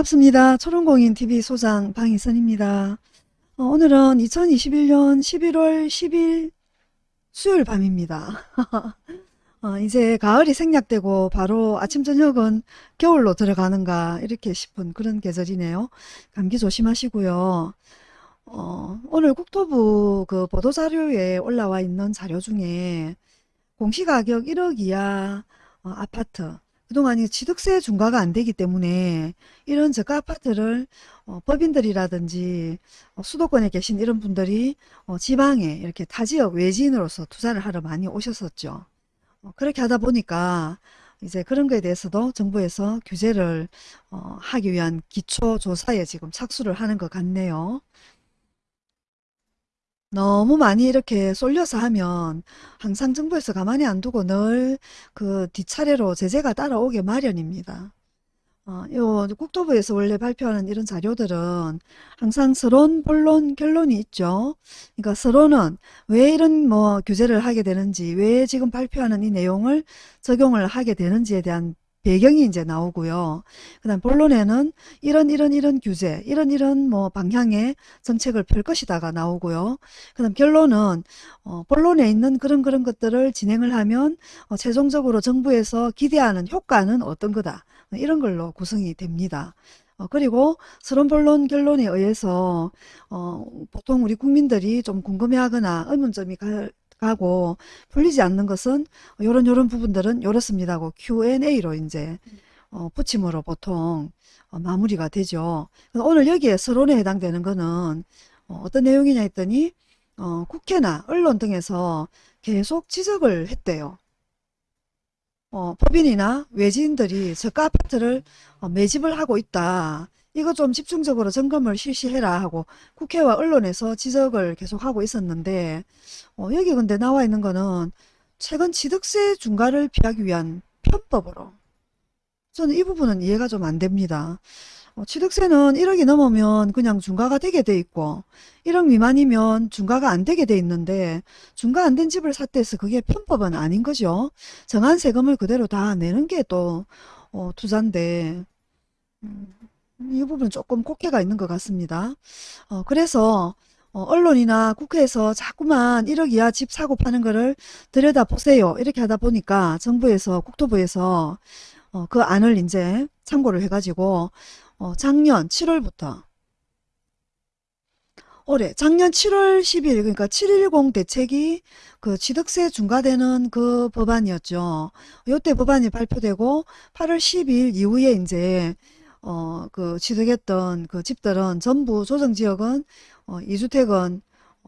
반갑습니다. 초롱공인TV 소장 방희선입니다. 어, 오늘은 2021년 11월 10일 수요일 밤입니다. 어, 이제 가을이 생략되고 바로 아침 저녁은 겨울로 들어가는가 이렇게 싶은 그런 계절이네요. 감기 조심하시고요. 어, 오늘 국토부 그 보도자료에 올라와 있는 자료 중에 공시가격 1억 이하 어, 아파트 그동안 이 취득세 중과가 안 되기 때문에 이런 저가 아파트를 어, 법인들이라든지 어, 수도권에 계신 이런 분들이 어, 지방에 이렇게 타지역 외지인으로서 투자를 하러 많이 오셨었죠. 어, 그렇게 하다 보니까 이제 그런 거에 대해서도 정부에서 규제를 어, 하기 위한 기초조사에 지금 착수를 하는 것 같네요. 너무 많이 이렇게 쏠려서 하면 항상 정부에서 가만히 안 두고 늘 그 뒷차례로 제재가 따라오게 마련입니다. 어, 요 국토부에서 원래 발표하는 이런 자료들은 항상 서론, 본론, 결론이 있죠. 그러니까 서론은 왜 이런 뭐 규제를 하게 되는지, 왜 지금 발표하는 이 내용을 적용을 하게 되는지에 대한 배경이 이제 나오고요. 그 다음 본론에는 이런 이런 이런 규제, 이런 이런 뭐 방향의 정책을 펼 것이다가 나오고요. 그 다음 결론은 어, 본론에 있는 그런 그런 것들을 진행을 하면 어, 최종적으로 정부에서 기대하는 효과는 어떤 거다. 이런 걸로 구성이 됩니다. 어, 그리고 서론 본론 결론에 의해서 어, 보통 우리 국민들이 좀 궁금해하거나 의문점이 가, 가고 풀리지 않는 것은 요런 요런 부분들은 요렇습니다 하고 Q&A로 이제 어, 붙임으로 보통 어, 마무리가 되죠. 오늘 여기에 서론에 해당되는 거는 어, 떤 내용이냐 했더니 어, 국회나 언론 등에서 계속 지적을 했대요. 어, 법인이나 외지인들이 저가 아파트를 어, 매집을 하고 있다. 이거 좀 집중적으로 점검을 실시해라 하고 국회와 언론에서 지적을 계속하고 있었는데 어, 여기 근데 나와 있는 거는 최근 취득세 중과를 피하기 위한 편법으로 저는 이 부분은 이해가 좀 안 됩니다. 어, 취득세는 1억이 넘으면 그냥 중과가 되게 돼 있고 1억 미만이면 중과가 안 되게 돼 있는데 중과 안 된 집을 샀대 해서 그게 편법은 아닌 거죠. 정한 세금을 그대로 다 내는 게또 어, 투자인데 음, 이 부분은 조금 kok해가 있는 것 같습니다. 어, 그래서 어, 언론이나 국회에서 자꾸만 1억 이하 집 사고 파는 거를 들여다보세요. 이렇게 하다 보니까 정부에서 국토부에서 어, 그 안을 이제 참고를 해가지고 어, 작년 7월부터 올해 작년 7월 10일 그러니까 710 대책이 그 취득세 중과되는 그 법안이었죠. 요때 법안이 발표되고 8월 10일 이후에 이제 어, 그 취득했던 그 집들은 전부 조정지역은 어, 2주택은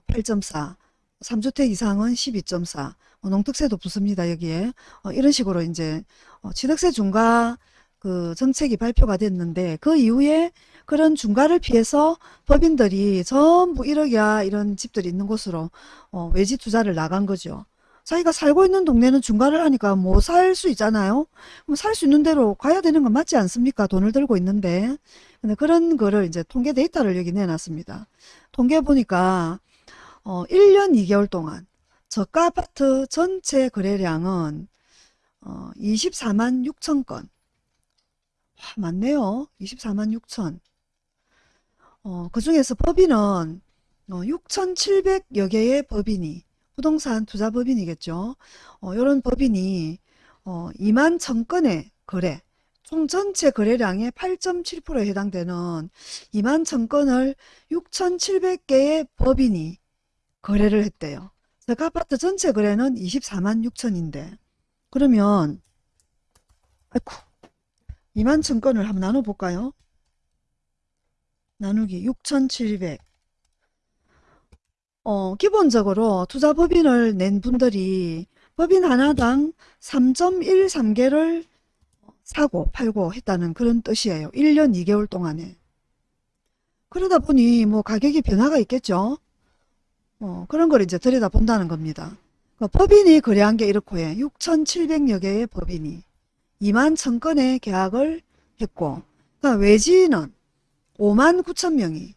8.4, 3주택 이상은 12.4, 어, 농특세도 붙습니다, 여기에. 어, 이런 식으로 이제 어, 취득세 중과 그 정책이 발표가 됐는데 그 이후에 그런 중과를 피해서 법인들이 전부 1억이야 이런 집들이 있는 곳으로 어, 외지 투자를 나간 거죠. 자기가 살고 있는 동네는 중과를 하니까 뭐 살 수 있잖아요. 살수 있는 대로 가야 되는 건 맞지 않습니까? 돈을 들고 있는데. 근데 그런 거를 이제 통계 데이터를 여기 내놨습니다. 통계 보니까 어 1년 2개월 동안 저가 아파트 전체 거래량은 어 24만 6천 건. 와, 많네요. 24만 6천. 어, 그 중에서 법인은 어, 6,700여 개의 법인이 부동산 투자법인이겠죠. 어, 이런 법인이 어, 2만 천건의 거래, 총 전체 거래량의 8.7%에 해당되는 2만 천건을 6,700개의 법인이 거래를 했대요. 그 아파트 전체 거래는 24만 6천인데 그러면 아이쿠 2만 천건을 한번 나눠볼까요? 나누기 6,700 어, 기본적으로 투자 법인을 낸 분들이 법인 하나당 3.13개를 사고 팔고 했다는 그런 뜻이에요. 1년 2개월 동안에. 그러다 보니 뭐 가격이 변화가 있겠죠. 어, 그런 걸 이제 들여다 본다는 겁니다. 그 법인이 거래한 게 이렇고 해. 6,700여 개의 법인이 2만 1000건의 계약을 했고 그러니까 외지인은 5만 9천 명이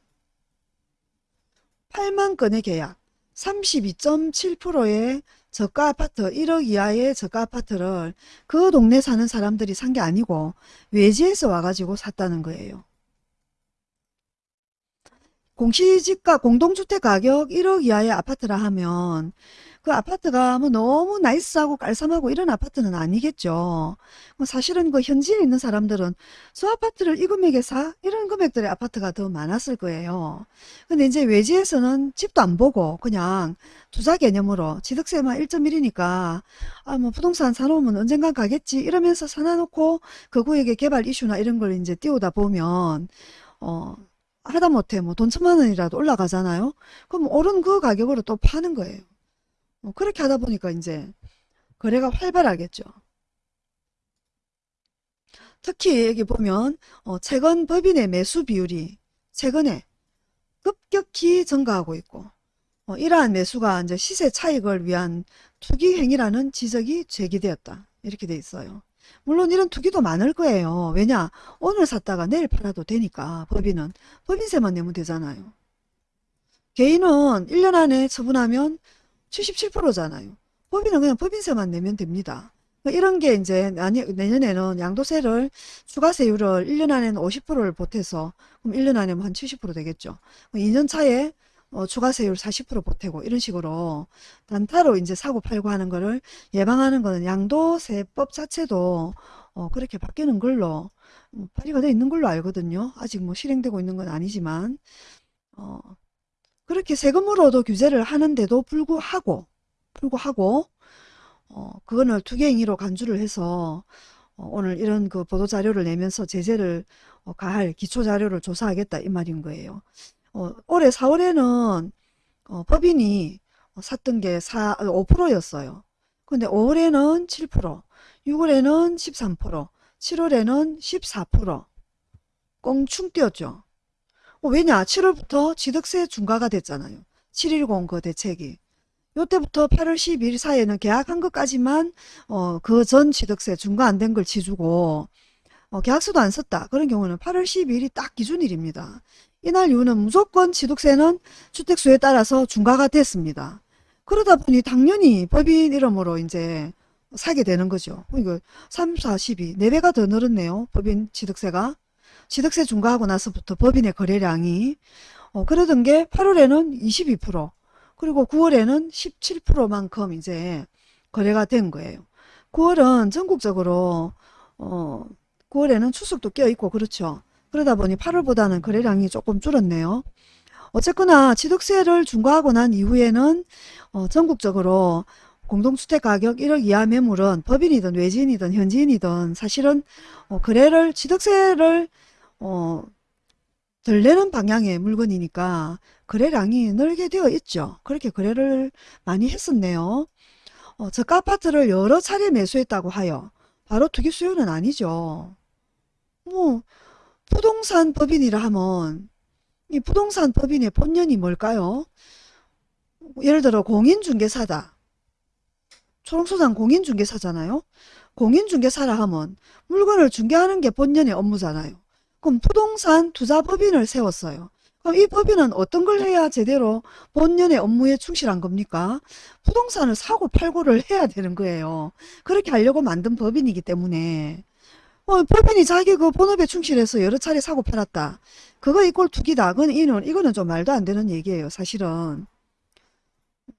8만 건의 계약, 32.7%의 저가 아파트 1억 이하의 저가 아파트를 그 동네 사는 사람들이 산 게 아니고 외지에서 와가지고 샀다는 거예요. 공시지가 공동주택 가격 1억 이하의 아파트라 하면 그 아파트가 뭐 너무 nice하고 깔쌈하고 이런 아파트는 아니겠죠. 뭐 사실은 그 현지에 있는 사람들은 저 아파트를 이 금액에 사? 이런 금액들의 아파트가 더 많았을 거예요. 근데 이제 외지에서는 집도 안 보고 그냥 투자 개념으로 취득세만 1.1이니까 아 뭐 부동산 사놓으면 언젠간 가겠지 이러면서 사놔놓고 그 구역의 개발 이슈나 이런 걸 이제 띄우다 보면 어 하다못해 뭐 돈 천만 원이라도 올라가잖아요. 그럼 오른 그 가격으로 또 파는 거예요. 뭐 그렇게 하다 보니까 이제 거래가 활발하겠죠. 특히 여기 보면 어, 최근 법인의 매수 비율이 최근에 급격히 증가하고 있고 어, 이러한 매수가 이제 시세 차익을 위한 투기 행위라는 지적이 제기되었다. 이렇게 돼 있어요. 물론 이런 투기도 많을 거예요. 왜냐? 오늘 샀다가 내일 팔아도 되니까 법인은 법인세만 내면 되잖아요. 개인은 1년 안에 처분하면 77%잖아요. 법인은 그냥 법인세만 내면 됩니다. 그러니까 이런 게 이제 내년에는 양도세를 추가세율을 1년 안에는 50%를 보태서 그럼 1년 안에 한 70% 되겠죠. 2년 차에 어, 추가세율 40% 보태고 이런 식으로 단타로 이제 사고 팔고 하는 거를 예방하는 거는 양도세법 자체도 어, 그렇게 바뀌는 걸로 음, 발의가 되어 있는 걸로 알거든요. 아직 뭐 실행되고 있는 건 아니지만 어, 그렇게 세금으로도 규제를 하는데도 불구하고 불구하고 어, 그거를 투기행위로 간주를 해서 어, 오늘 이런 그 보도자료를 내면서 제재를 어, 가할 기초자료를 조사하겠다 이 말인 거예요. 어, 올해 4월에는 어, 법인이 샀던 게 4, 5%였어요. 근데 5월에는 7%, 6월에는 13%, 7월에는 14% 꽁충 뛰었죠. 어, 왜냐? 7월부터 취득세 중과가 됐잖아요. 710그 대책이. 요때부터 8월 12일 사이에는 계약한 것까지만 어, 그 전 취득세 중과 안 된 걸 지주고 어, 계약서도 안 썼다. 그런 경우는 8월 12일이 딱 기준일입니다. 이날 이후는 무조건 취득세는 주택수에 따라서 중과가 됐습니다. 그러다 보니 당연히 법인 이름으로 이제 사게 되는 거죠. 이거 3, 4, 12, 4배가 더 늘었네요. 법인 취득세가. 취득세 중과하고 나서부터 법인의 거래량이 어, 그러던 게 8월에는 22% 그리고 9월에는 17%만큼 이제 거래가 된 거예요. 9월은 전국적으로 어, 9월에는 추석도 껴있고 그렇죠. 그러다 보니 8월보다는 거래량이 조금 줄었네요. 어쨌거나 취득세를 중과하고 난 이후에는 어, 전국적으로 공동주택 가격 1억 이하 매물은 법인이든 외지인이든 현지인이든 사실은 어, 거래를 취득세를 어, 덜 내는 방향의 물건이니까 거래량이 늘게 되어 있죠. 그렇게 거래를 많이 했었네요. 어, 저가 아파트를 여러 차례 매수했다고 하여 바로 투기 수요는 아니죠. 뭐 부동산 법인이라 하면 이 부동산 법인의 본연이 뭘까요? 예를 들어 공인중개사다. 초롱소장 공인중개사잖아요. 공인중개사라 하면 물건을 중개하는 게 본연의 업무잖아요. 그럼 부동산 투자법인을 세웠어요. 그럼 이 법인은 어떤 걸 해야 제대로 본연의 업무에 충실한 겁니까? 부동산을 사고 팔고를 해야 되는 거예요. 그렇게 하려고 만든 법인이기 때문에 어, 법인이 자기 그 본업에 충실해서 여러 차례 사고 팔았다. 그거 이꼴 투기다. 그건 이는, 이거는 좀 말도 안 되는 얘기예요. 사실은.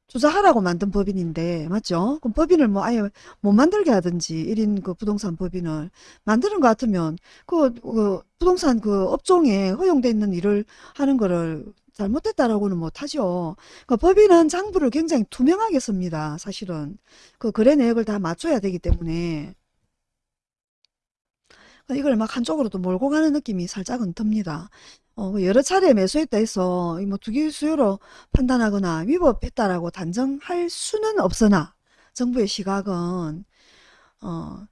투자하라고 만든 법인인데 맞죠? 그럼 법인을 뭐 아예 못 만들게 하든지 1인 그 부동산 법인을 만드는 것 같으면 그, 그 부동산 그 업종에 허용돼 있는 일을 하는 거를 잘못됐다라고는 못하죠. 그 법인은 장부를 굉장히 투명하게 씁니다. 사실은 그 거래 내역을 다 맞춰야 되기 때문에 이걸 막 한쪽으로 도 몰고 가는 느낌이 살짝은 듭니다. 어, 뭐 여러 차례 매수했다 해서 뭐 투기 수요로 판단하거나 위법했다라고 단정할 수는 없으나 정부의 시각은 어,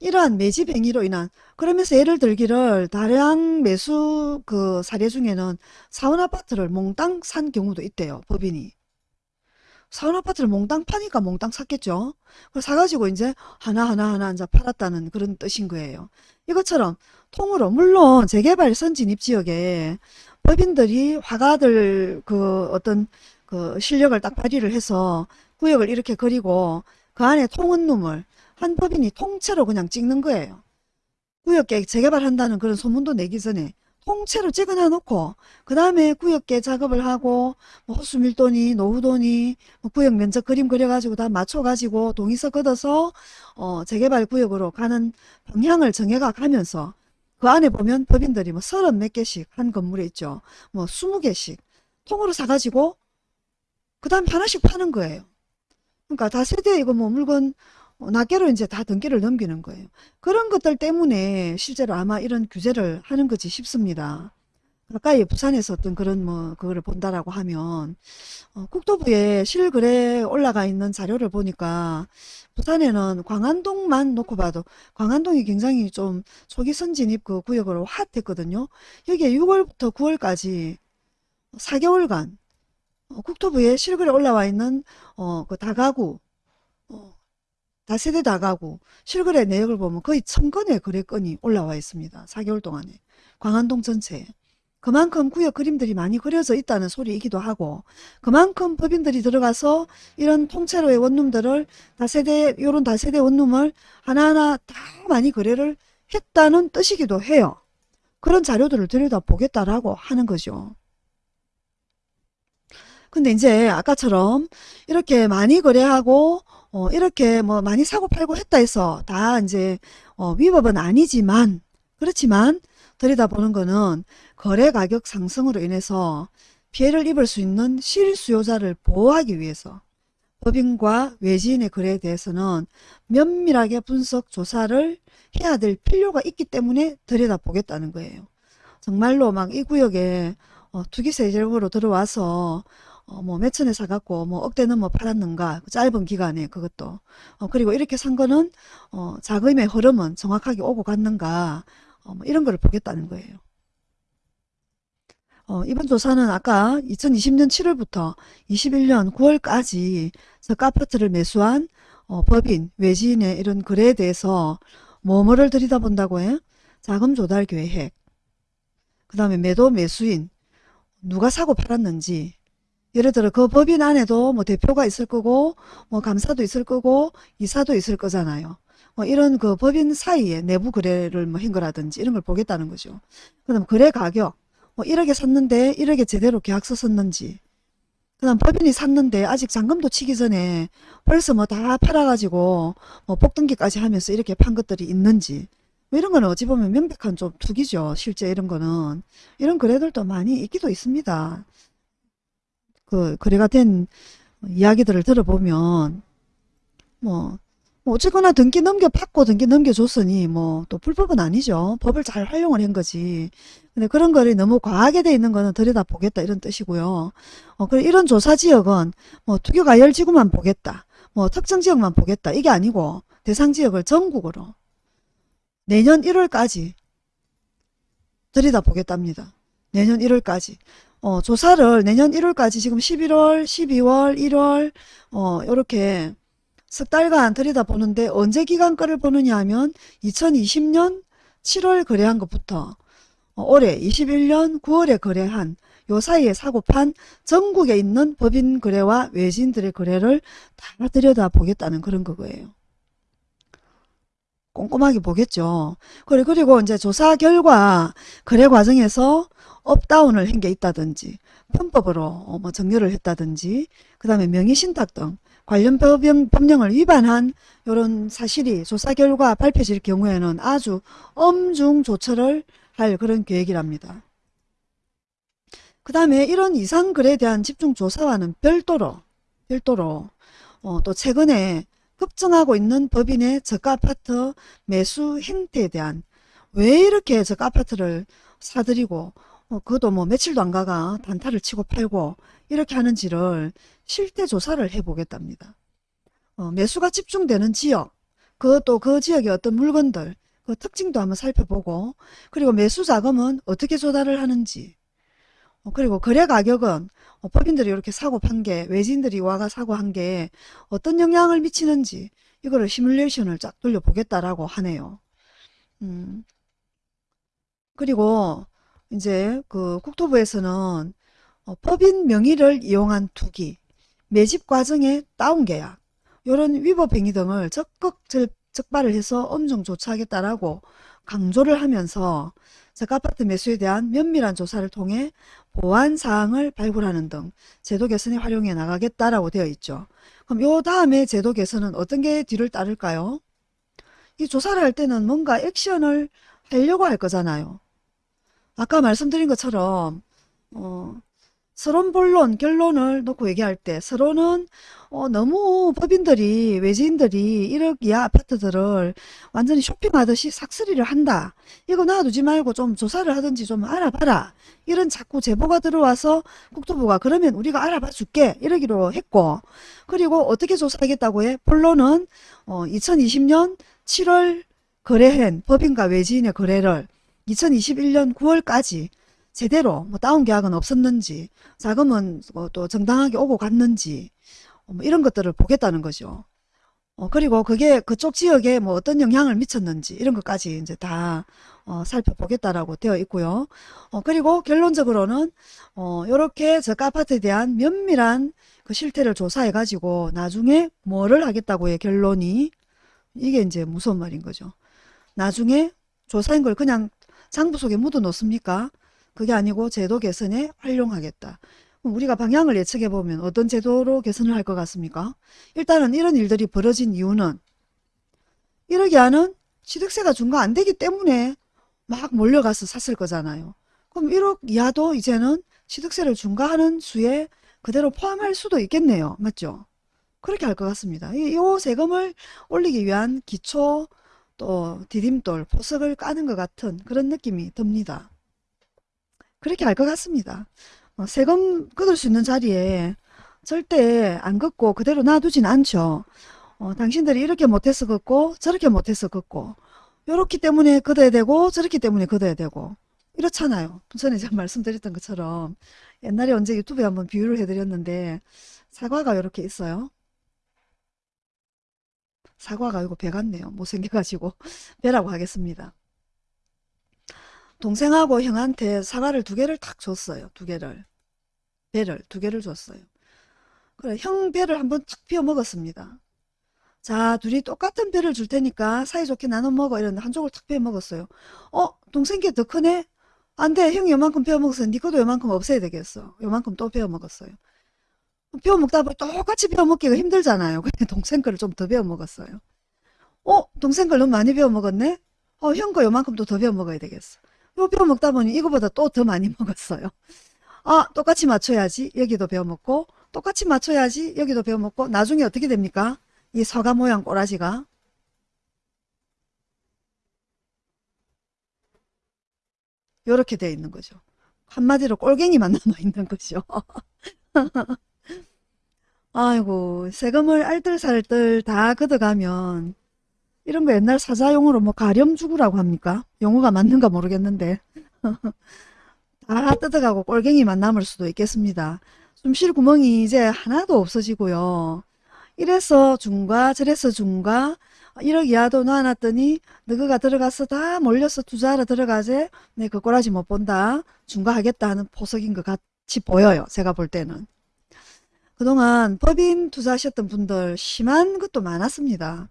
이러한 매집 행위로 인한 그러면서 예를 들기를 다량 매수 그 사례 중에는 사원 아파트를 몽땅 산 경우도 있대요 법인이 사원 아파트를 몽땅 파니까 몽땅 샀겠죠. 그걸 사가지고 이제 하나하나 하나 이제 팔았다는 그런 뜻인 거예요. 이것처럼 통으로 물론 재개발 선진입 지역에 법인들이 화가들 그 어떤 그 실력을 딱 발휘를 해서 구역을 이렇게 그리고 그 안에 통은룸을 한 법인이 통째로 그냥 찍는 거예요. 구역 재개발한다는 그런 소문도 내기 전에 통째로 찍어놔 놓고 그 다음에 구역계 작업을 하고 뭐 호수 밀도니 노후도니 뭐 구역 면적 그림 그려가지고 다 맞춰가지고 동의서 걷어서 어 재개발 구역으로 가는 방향을 정해가 가면서 그 안에 보면 법인들이 뭐 서른 몇 개씩 한 건물에 있죠. 뭐 스무 개씩 통으로 사가지고 그 다음에 하나씩 파는 거예요. 그러니까 다세대 이거 뭐 물건 어, 낱개로 이제 다 등기를 넘기는 거예요. 그런 것들 때문에 실제로 아마 이런 규제를 하는 거지 싶습니다. 가까이 부산에서 어떤 그런 뭐 그거를 본다라고 하면 어, 국토부에 실거래 올라가 있는 자료를 보니까 부산에는 광안동만 놓고 봐도 광안동이 굉장히 좀 초기 선진입 그 구역으로 핫했거든요. 여기에 6월부터 9월까지 4개월간 어, 국토부에 실거래 올라와 있는 어, 그 다가구 어, 다세대 다가구 실거래 내역을 보면 거의 천 건의 거래건이 올라와 있습니다. 4개월 동안에 광안동 전체에 그만큼 구역 그림들이 많이 그려져 있다는 소리이기도 하고 그만큼 법인들이 들어가서 이런 통째로의 원룸들을 다세대 요런 다세대 원룸을 하나하나 다 많이 거래를 했다는 뜻이기도 해요. 그런 자료들을 들여다보겠다라고 하는 거죠. 근데 이제 아까처럼 이렇게 많이 거래하고 어, 이렇게 뭐 많이 사고 팔고 했다 해서 다 이제 어, 위법은 아니지만 그렇지만 들여다보는 거는 거래 가격 상승으로 인해서 피해를 입을 수 있는 실수요자를 보호하기 위해서 법인과 외지인의 거래에 대해서는 면밀하게 분석 조사를 해야 될 필요가 있기 때문에 들여다보겠다는 거예요. 정말로 막 이 구역에 어, 투기세력으로 들어와서 어, 뭐 몇천에 사갖고 뭐 억대 넘어 팔았는가 그 짧은 기간에 그것도 어, 그리고 이렇게 산 거는 어, 자금의 흐름은 정확하게 오고 갔는가 어, 뭐 이런 거를 보겠다는 거예요. 어, 이번 조사는 아까 2020년 7월부터 21년 9월까지 저가 아파트를 매수한 어, 법인, 외지인의 이런 거래에 대해서 뭐뭐를 들여다본다고 해? 자금 조달 계획, 그 다음에 매도 매수인, 누가 사고 팔았는지, 예를 들어 그 법인 안에도 뭐 대표가 있을 거고 뭐 감사도 있을 거고 이사도 있을 거잖아요. 뭐 이런 그 법인 사이에 내부 거래를 뭐 한 거라든지 이런 걸 보겠다는 거죠. 그다음 거래 가격 뭐 1억에 샀는데 1억에 제대로 계약서 썼는지 그다음 법인이 샀는데 아직 잔금도 치기 전에 벌써 뭐 다 팔아가지고 뭐 복등기까지 하면서 이렇게 판 것들이 있는지 뭐 이런 거는 어찌 보면 명백한 좀 투기죠. 실제 이런 거는 이런 거래들도 많이 있기도 있습니다. 그 거래가 된 이야기들을 들어보면 뭐, 뭐 어쨌거나 등기 넘겨 받고 등기 넘겨줬으니 뭐 또 불법은 아니죠. 법을 잘 활용을 한 거지. 근데 그런 거를 너무 과하게 돼 있는 거는 들여다보겠다 이런 뜻이고요. 어, 그래 이런 조사 지역은 뭐 투교가열지구만 보겠다. 뭐 특정 지역만 보겠다. 이게 아니고 대상 지역을 전국으로 내년 1월까지 들여다보겠답니다. 내년 1월까지. 어, 조사를 내년 1월까지 지금 11월, 12월, 1월 어, 요렇게 석 달간 들여다보는데 언제 기간 거를 보느냐 하면 2020년 7월 거래한 것부터 어, 올해 21년 9월에 거래한 요 사이에 사고판 전국에 있는 법인 거래와 외지인들의 거래를 다 들여다보겠다는 그런 거예요. 꼼꼼하게 보겠죠. 그리고 이제 조사 결과 거래 과정에서 업다운을 한 게 있다든지 편법으로 어, 뭐 정렬을 했다든지 그 다음에 명의신탁 등 관련 법령, 법령을 위반한 이런 사실이 조사 결과 발표질 경우에는 아주 엄중 조처를 할 그런 계획이랍니다. 그 다음에 이런 이상글에 대한 집중조사와는 별도로 별도로 어, 또 최근에 급증하고 있는 법인의 저가 아파트 매수 행태에 대한 왜 이렇게 저가 아파트를 사들이고 어, 그것도 뭐 며칠도 안 가가 단타를 치고 팔고 이렇게 하는지를 실태 조사를 해보겠답니다. 어, 매수가 집중되는 지역, 그것도 그 지역의 어떤 물건들, 그 특징도 한번 살펴보고 그리고 매수 자금은 어떻게 조달을 하는지 어, 그리고 거래 가격은 어, 법인들이 이렇게 사고 판 게 외지인들이 와가 사고 한 게 어떤 영향을 미치는지 이거를 시뮬레이션을 쫙 돌려보겠다라고 하네요. 음, 그리고 이제 그 국토부에서는 어, 법인 명의를 이용한 투기, 매집 과정의 다운계약 이런 위법 행위 등을 적극 적발을 해서 엄중 조처하겠다라고 강조를 하면서 저가아파트 매수에 대한 면밀한 조사를 통해 보완 사항을 발굴하는 등 제도 개선에 활용해 나가겠다라고 되어 있죠. 그럼 요 다음에 제도 개선은 어떤 게 뒤를 따를까요? 이 조사를 할 때는 뭔가 액션을 하려고 할 거잖아요. 아까 말씀드린 것처럼 어, 서론 본론 결론을 놓고 얘기할 때 서론은 어, 너무 법인들이 외지인들이 1억 이하 아파트들을 완전히 쇼핑하듯이 삭스리를 한다. 이거 놔두지 말고 좀 조사를 하든지 좀 알아봐라. 이런 자꾸 제보가 들어와서 국토부가 그러면 우리가 알아봐 줄게 이러기로 했고 그리고 어떻게 조사하겠다고 해? 본론은 어, 2020년 7월 거래한 법인과 외지인의 거래를 2021년 9월까지 제대로 뭐 다운 계약은 없었는지 자금은 뭐 또 정당하게 오고 갔는지 어, 뭐 이런 것들을 보겠다는 거죠. 어, 그리고 그게 그쪽 지역에 뭐 어떤 영향을 미쳤는지 이런 것까지 이제 다 어, 살펴보겠다라고 되어 있고요. 어, 그리고 결론적으로는 어, 이렇게 저가 아파트에 대한 면밀한 그 실태를 조사해 가지고 나중에 뭐를 하겠다고 해 결론이 이게 이제 무서운 말인 거죠. 나중에 조사한 걸 그냥 장부 속에 묻어 놓습니까? 그게 아니고 제도 개선에 활용하겠다. 우리가 방향을 예측해 보면 어떤 제도로 개선을 할 것 같습니까? 일단은 이런 일들이 벌어진 이유는 1억 이하는 취득세가 중과 안 되기 때문에 막 몰려가서 샀을 거잖아요. 그럼 1억 이하도 이제는 취득세를 중과하는 수에 그대로 포함할 수도 있겠네요. 맞죠? 그렇게 할 것 같습니다. 이, 이 세금을 올리기 위한 기초 또 디딤돌, 포석을 까는 것 같은 그런 느낌이 듭니다. 그렇게 할것 같습니다. 어, 세금 걷을 수 있는 자리에 절대 안 걷고 그대로 놔두진 않죠. 어, 당신들이 이렇게 못해서 걷고 저렇게 못해서 걷고 이렇기 때문에 걷어야 되고 저렇기 때문에 걷어야 되고 이렇잖아요. 전에 제가 말씀드렸던 것처럼 옛날에 언제 유튜브에 한번 비유를 해드렸는데 사과가 이렇게 있어요. 사과가 이거 배 같네요. 못생겨가지고 배라고 하겠습니다. 동생하고 형한테 사과를 두 개를 탁 줬어요. 두 개를. 배를 두 개를 줬어요. 그래 형 배를 한번 탁 비워 먹었습니다. 자 둘이 똑같은 배를 줄 테니까 사이좋게 나눠 먹어 이랬는데 한쪽을 탁 비워 먹었어요. 어 동생 게 더 크네? 안돼 형이 요만큼 베어 먹었어. 니 것도 요만큼 없애야 되겠어. 요만큼 또 베어 먹었어요. 베어 먹다 보니 똑같이 베어 먹기가 힘들잖아요. 그냥 동생 거를 좀더 베어 먹었어요. 어 동생 걸 너무 많이 베어 먹었네? 어 형거 요만큼 또더 베어 먹어야 되겠어. 요 베어 먹다 보니 이거보다 또 더 많이 먹었어요. 아 똑같이 맞춰야지 여기도 베어 먹고 똑같이 맞춰야지 여기도 베어 먹고 나중에 어떻게 됩니까? 이 서가 모양 꼬라지가 요렇게 되어 있는 거죠. 한마디로 꼴갱이만 남아 있는 거죠. 아이고 세금을 알뜰살뜰 다 걷어가면 이런 거 옛날 사자용어로 뭐 가렴주구라고 합니까? 용어가 맞는가 모르겠는데 다 뜯어가고 꼴갱이만 남을 수도 있겠습니다. 숨 쉴 구멍이 이제 하나도 없어지고요. 이래서 중과 저래서 중과 1억 이하도 놔놨더니 너가 들어가서 다 몰려서 투자하러 들어가지 내그 꼬라지 못 본다 중과하겠다 하는 포석인 것 같이 보여요 제가 볼 때는 그동안 법인 투자하셨던 분들 심한 것도 많았습니다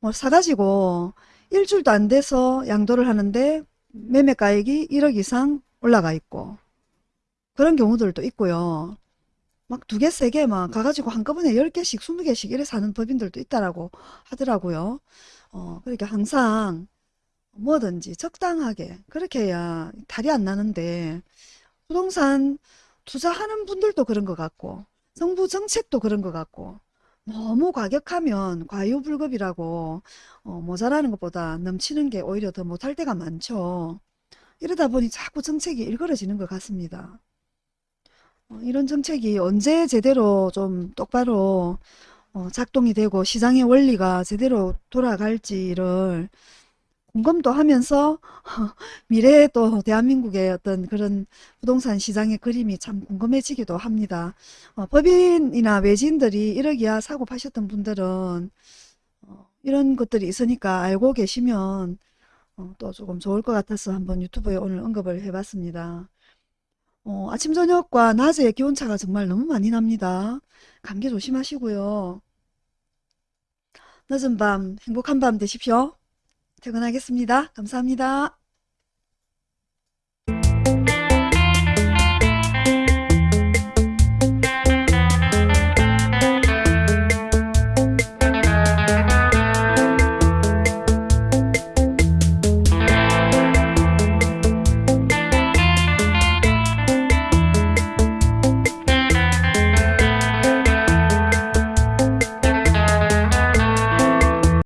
뭐 사가지고 일주일도 안 돼서 양도를 하는데 매매가액이 1억 이상 올라가 있고 그런 경우들도 있고요 막 두 개, 세 개 막 가가지고 한꺼번에 10개씩, 20개씩 이래 사는 법인들도 있다라고 하더라고요. 어, 그러니까 항상 뭐든지 적당하게 그렇게 해야 탈이 안 나는데 부동산 투자하는 분들도 그런 것 같고 정부 정책도 그런 것 같고 너무 과격하면 과유불급이라고 어, 모자라는 것보다 넘치는 게 오히려 더 못할 때가 많죠. 이러다 보니 자꾸 정책이 일그러지는 것 같습니다. 어, 이런 정책이 언제 제대로 좀 똑바로 어, 작동이 되고 시장의 원리가 제대로 돌아갈지를 궁금도 하면서 미래에 또 대한민국의 어떤 그런 부동산 시장의 그림이 참 궁금해지기도 합니다. 어, 법인이나 외지인들이 1억 이하 사고 파셨던 분들은 어, 이런 것들이 있으니까 알고 계시면 어, 또 조금 좋을 것 같아서 한번 유튜브에 오늘 언급을 해봤습니다. 어, 아침 저녁과 낮에 기온차가 정말 너무 많이 납니다. 감기 조심하시고요. 늦은 밤 행복한 밤 되십시오. 퇴근하겠습니다. 감사합니다.